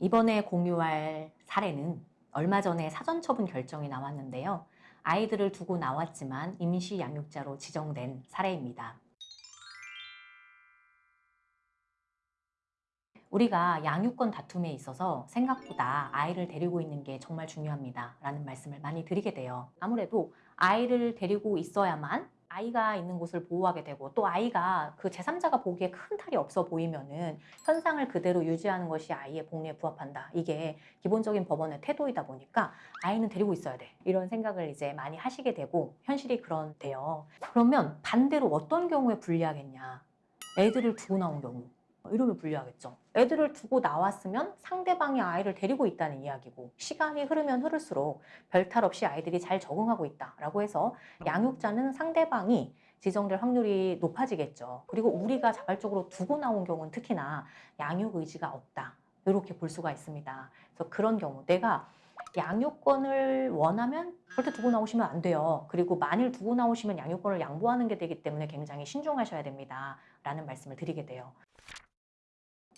이번에 공유할 사례는 얼마 전에 사전처분 결정이 나왔는데요. 아이들을 두고 나왔지만 임시 양육자로 지정된 사례입니다. 우리가 양육권 다툼에 있어서 생각보다 아이를 데리고 있는 게 정말 중요합니다. 라는 말씀을 많이 드리게 돼요. 아무래도 아이를 데리고 있어야만 아이가 있는 곳을 보호하게 되고 또 아이가 그 제3자가 보기에 큰 탈이 없어 보이면은 현상을 그대로 유지하는 것이 아이의 복리에 부합한다. 이게 기본적인 법원의 태도이다 보니까 아이는 데리고 있어야 돼. 이런 생각을 이제 많이 하시게 되고 현실이 그런데요. 그러면 반대로 어떤 경우에 불리하겠냐. 애들을 두고 나온 경우. 이러면 불리하겠죠. 애들을 두고 나왔으면 상대방이 아이를 데리고 있다는 이야기고 시간이 흐르면 흐를수록 별탈 없이 아이들이 잘 적응하고 있다라고 해서 양육자는 상대방이 지정될 확률이 높아지겠죠. 그리고 우리가 자발적으로 두고 나온 경우는 특히나 양육 의지가 없다. 이렇게 볼 수가 있습니다. 그래서 그런 경우 내가 양육권을 원하면 절대 두고 나오시면 안 돼요. 그리고 만일 두고 나오시면 양육권을 양보하는 게 되기 때문에 굉장히 신중하셔야 됩니다. 라는 말씀을 드리게 돼요.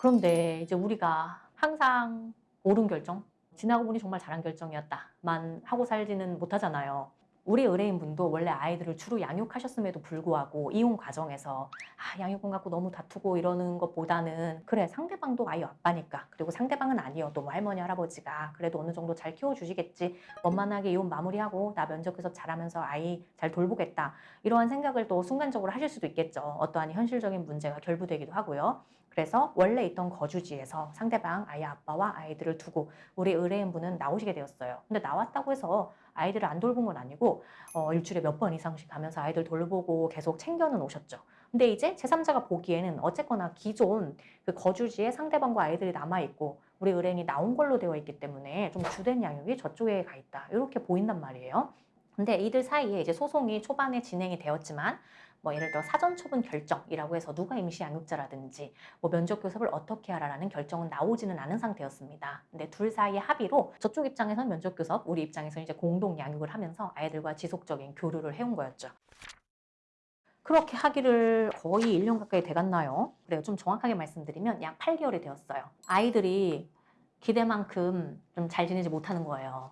그런데 이제 우리가 항상 옳은 결정, 지나고 보니 정말 잘한 결정이었다만 하고 살지는 못하잖아요. 우리 의뢰인분도 원래 아이들을 주로 양육하셨음에도 불구하고 이혼 과정에서 아, 양육권 갖고 너무 다투고 이러는 것보다는 그래 상대방도 아이 아빠니까 그리고 상대방은 아니어도 뭐 할머니 할아버지가 그래도 어느 정도 잘 키워주시겠지 원만하게 이혼 마무리하고 나 면접해서 잘하면서 아이 잘 돌보겠다 이러한 생각을 또 순간적으로 하실 수도 있겠죠 어떠한 현실적인 문제가 결부되기도 하고요 그래서 원래 있던 거주지에서 상대방 아이 아빠와 아이들을 두고 우리 의뢰인분은 나오시게 되었어요. 근데 나왔다고 해서 아이들을 안 돌본 건 아니고 어, 일주일에 몇 번 이상씩 가면서 아이들 돌보고 계속 챙겨는 오셨죠. 근데 이제 제3자가 보기에는 어쨌거나 기존 그 거주지에 상대방과 아이들이 남아있고 우리 의뢰인이 나온 걸로 되어 있기 때문에 좀 주된 양육이 저쪽에 가 있다. 이렇게 보인단 말이에요. 근데 이들 사이에 이제 소송이 초반에 진행이 되었지만 뭐 예를 들어 사전처분 결정이라고 해서 누가 임시 양육자라든지 뭐 면접 교섭을 어떻게 하라라는 결정은 나오지는 않은 상태였습니다. 근데 둘 사이의 합의로 저쪽 입장에서는 면접 교섭, 우리 입장에서는 이제 공동 양육을 하면서 아이들과 지속적인 교류를 해온 거였죠. 그렇게 하기를 거의 1년 가까이 돼갔나요? 그래요. 좀 정확하게 말씀드리면 약 8개월이 되었어요. 아이들이 기대만큼 좀 잘 지내지 못하는 거예요.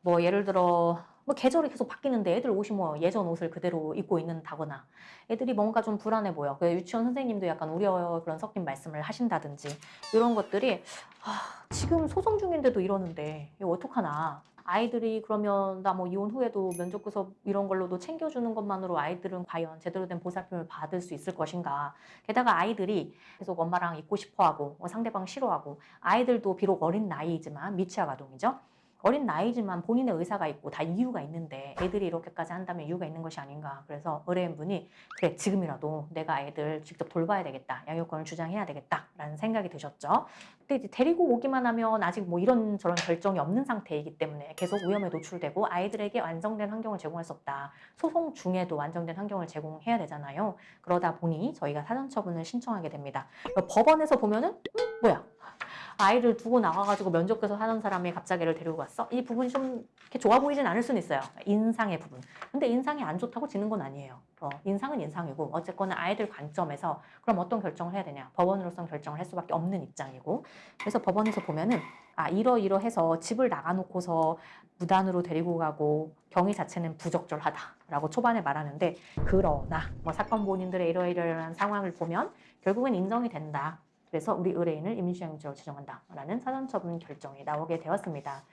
뭐 예를 들어 뭐 계절이 계속 바뀌는데 애들 옷이 뭐 예전 옷을 그대로 입고 있는다거나 애들이 뭔가 좀 불안해 보여. 그 유치원 선생님도 약간 우려 그런 섞인 말씀을 하신다든지 이런 것들이 아, 지금 소송 중인데도 이러는데 이거 어떡하나. 아이들이 그러면 나 뭐 이혼 후에도 면접 교섭 이런 걸로도 챙겨주는 것만으로 아이들은 과연 제대로 된 보살핌을 받을 수 있을 것인가. 게다가 아이들이 계속 엄마랑 있고 싶어하고 뭐 상대방 싫어하고 아이들도 비록 어린 나이이지만 미취학 아동이죠. 어린 나이지만 본인의 의사가 있고 다 이유가 있는데 애들이 이렇게까지 한다면 이유가 있는 것이 아닌가. 그래서 의뢰인분이 그래 지금이라도 내가 애들 직접 돌봐야 되겠다. 양육권을 주장해야 되겠다 라는 생각이 드셨죠. 근데 이제 데리고 오기만 하면 아직 뭐 이런 저런 결정이 없는 상태이기 때문에 계속 위험에 노출되고 아이들에게 완성된 환경을 제공할 수 없다. 소송 중에도 완성된 환경을 제공해야 되잖아요. 그러다 보니 저희가 사전 처분을 신청하게 됩니다. 법원에서 보면은 음, 뭐야 아이를 두고 나와가지고 면접교서 하는 사람이 갑자기 애를 데리고 갔어? 이 부분이 좀 이렇게 좋아 보이진 않을 수는 있어요. 인상의 부분. 근데 인상이 안 좋다고 지는 건 아니에요. 어, 인상은 인상이고 어쨌거나 아이들 관점에서 그럼 어떤 결정을 해야 되냐. 법원으로서는 결정을 할 수밖에 없는 입장이고 그래서 법원에서 보면은 아 이러이러해서 집을 나가놓고서 무단으로 데리고 가고 경위 자체는 부적절하다라고 초반에 말하는데 그러나 뭐 사건 본인들의 이러이러한 상황을 보면 결국은 인정이 된다. 그래서 우리 의뢰인을 임시양육자로 지정한다라는 사전처분 결정이 나오게 되었습니다.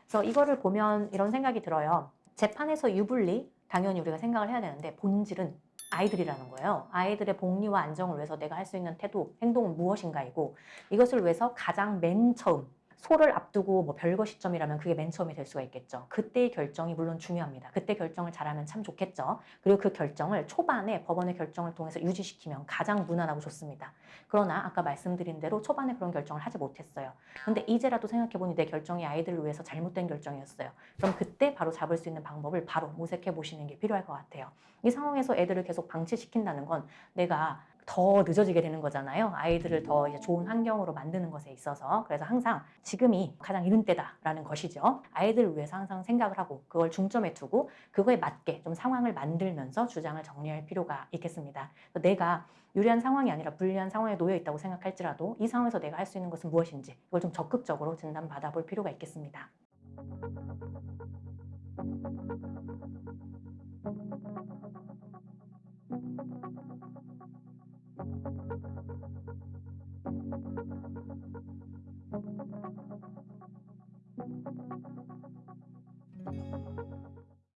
그래서 이거를 보면 이런 생각이 들어요. 재판에서 유불리 당연히 우리가 생각을 해야 되는데 본질은 아이들이라는 거예요. 아이들의 복리와 안정을 위해서 내가 할 수 있는 태도, 행동은 무엇인가이고 이것을 위해서 가장 맨 처음 소를 앞두고 뭐 별거 시점이라면 그게 맨 처음이 될 수가 있겠죠. 그때의 결정이 물론 중요합니다. 그때 결정을 잘하면 참 좋겠죠. 그리고 그 결정을 초반에 법원의 결정을 통해서 유지시키면 가장 무난하고 좋습니다. 그러나 아까 말씀드린 대로 초반에 그런 결정을 하지 못했어요. 근데 이제라도 생각해보니 내 결정이 아이들을 위해서 잘못된 결정이었어요. 그럼 그때 바로 잡을 수 있는 방법을 바로 모색해 보시는 게 필요할 것 같아요. 이 상황에서 애들을 계속 방치시킨다는 건 내가 더 늦어지게 되는 거잖아요. 아이들을 더 좋은 환경으로 만드는 것에 있어서. 그래서 항상 지금이 가장 이른 때다라는 것이죠. 아이들을 위해서 항상 생각을 하고 그걸 중점에 두고 그거에 맞게 좀 상황을 만들면서 주장을 정리할 필요가 있겠습니다. 내가 유리한 상황이 아니라 불리한 상황에 놓여 있다고 생각할지라도 이 상황에서 내가 할 수 있는 것은 무엇인지 이걸 좀 적극적으로 진단 받아 볼 필요가 있겠습니다.